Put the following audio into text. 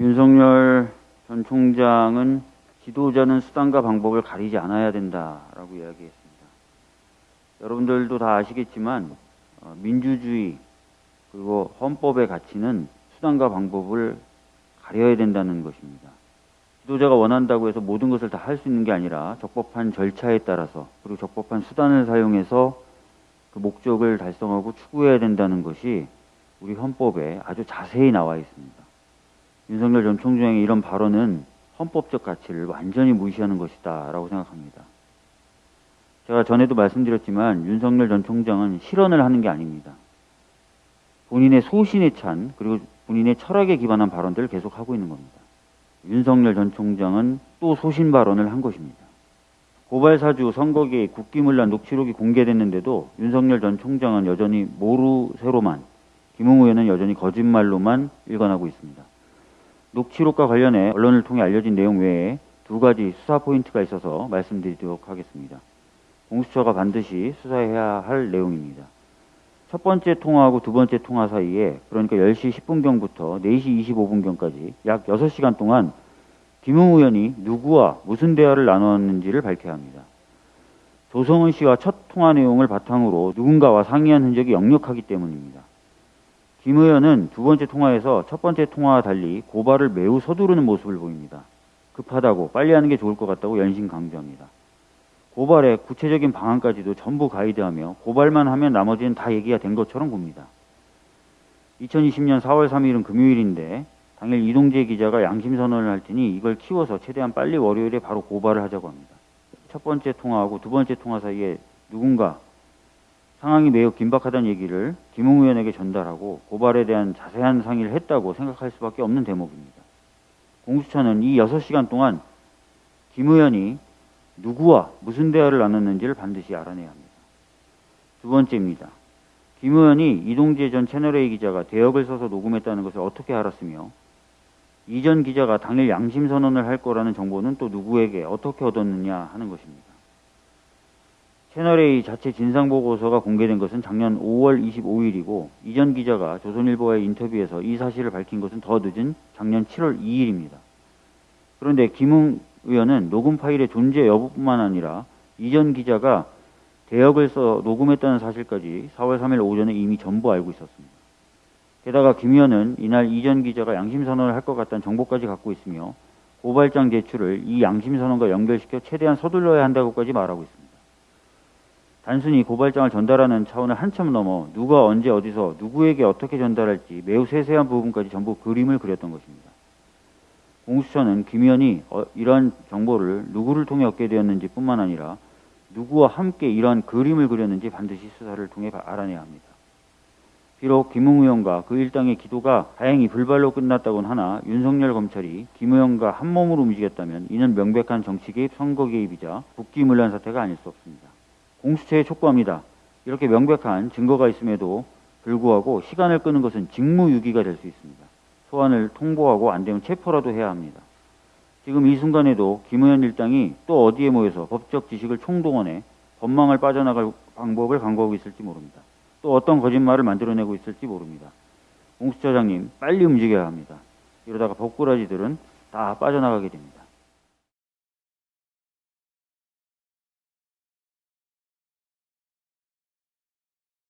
윤석열 전 총장은 지도자는 수단과 방법을 가리지 않아야 된다라고 이야기했습니다. 여러분들도 다 아시겠지만 어, 민주주의 그리고 헌법의 가치는 수단과 방법을 가려야 된다는 것입니다. 지도자가 원한다고 해서 모든 것을 다 할 수 있는 게 아니라 적법한 절차에 따라서 그리고 적법한 수단을 사용해서 그 목적을 달성하고 추구해야 된다는 것이 우리 헌법에 아주 자세히 나와 있습니다. 윤석열 전 총장의 이런 발언은 헌법적 가치를 완전히 무시하는 것이다 라고 생각합니다. 제가 전에도 말씀드렸지만 윤석열 전 총장은 실언을 하는 게 아닙니다. 본인의 소신에 찬 그리고 본인의 철학에 기반한 발언들을 계속하고 있는 겁니다. 윤석열 전 총장은 또 소신 발언을 한 것입니다. 고발사주 선거계의 국기문란 녹취록이 공개됐는데도 윤석열 전 총장은 여전히 모르쇠로만 김웅 의원은 여전히 거짓말로만 일관하고 있습니다. 녹취록과 관련해 언론을 통해 알려진 내용 외에 두 가지 수사 포인트가 있어서 말씀드리도록 하겠습니다. 공수처가 반드시 수사해야 할 내용입니다. 첫 번째 통화하고 두 번째 통화 사이에 그러니까 10시 10분경부터 4시 25분경까지 약 6시간 동안 김웅 의원이 누구와 무슨 대화를 나눴는지를 밝혀야 합니다. 조성은 씨와 첫 통화 내용을 바탕으로 누군가와 상의한 흔적이 역력하기 때문입니다. 김 의원은 두 번째 통화에서 첫 번째 통화와 달리 고발을 매우 서두르는 모습을 보입니다. 급하다고 빨리 하는 게 좋을 것 같다고 연신 강조합니다. 고발의 구체적인 방안까지도 전부 가이드하며 고발만 하면 나머지는 다 얘기가 된 것처럼 봅니다. 2020년 4월 3일은 금요일인데 당일 이동재 기자가 양심 선언을 할 테니 이걸 키워서 최대한 빨리 월요일에 바로 고발을 하자고 합니다. 첫 번째 통화하고 두 번째 통화 사이에 누군가 상황이 매우 긴박하다는 얘기를 김웅 의원에게 전달하고 고발에 대한 자세한 상의를 했다고 생각할 수밖에 없는 대목입니다. 공수처는 이 6시간 동안 김 의원이 누구와 무슨 대화를 나눴는지를 반드시 알아내야 합니다. 두 번째입니다. 김 의원이 이동재 전 채널A 기자가 대역을 써서 녹음했다는 것을 어떻게 알았으며 이전 기자가 당일 양심 선언을 할 거라는 정보는 또 누구에게 어떻게 얻었느냐 하는 것입니다. 채널A 자체 진상보고서가 공개된 것은 작년 5월 25일이고 이전 기자가 조선일보와의 인터뷰에서 이 사실을 밝힌 것은 더 늦은 작년 7월 2일입니다. 그런데 김웅 의원은 녹음 파일의 존재 여부뿐만 아니라 이전 기자가 대역을 써 녹음했다는 사실까지 4월 3일 오전에 이미 전부 알고 있었습니다. 게다가 김 의원은 이날 이전 기자가 양심선언을 할 것 같다는 정보까지 갖고 있으며 고발장 제출을 이 양심선언과 연결시켜 최대한 서둘러야 한다고까지 말하고 있습니다. 단순히 고발장을 전달하는 차원을 한참 넘어 누가 언제 어디서 누구에게 어떻게 전달할지 매우 세세한 부분까지 전부 그림을 그렸던 것입니다. 공수처는 김 의원이 어, 이러한 정보를 누구를 통해 얻게 되었는지 뿐만 아니라 누구와 함께 이러한 그림을 그렸는지 반드시 수사를 통해 알아내야 합니다. 비록 김웅 의원과 그 일당의 기도가 다행히 불발로 끝났다곤 하나 윤석열 검찰이 김 의원과 한 몸으로 움직였다면 이는 명백한 정치 개입, 선거 개입이자 국기문란 사태가 아닐 수 없습니다. 공수처에 촉구합니다. 이렇게 명백한 증거가 있음에도 불구하고 시간을 끄는 것은 직무유기가 될 수 있습니다. 소환을 통보하고 안 되면 체포라도 해야 합니다. 지금 이 순간에도 김 의원 일당이 또 어디에 모여서 법적 지식을 총동원해 법망을 빠져나갈 방법을 강구하고 있을지 모릅니다. 또 어떤 거짓말을 만들어내고 있을지 모릅니다. 공수처장님 빨리 움직여야 합니다. 이러다가 법꾸라지들은 다 빠져나가게 됩니다.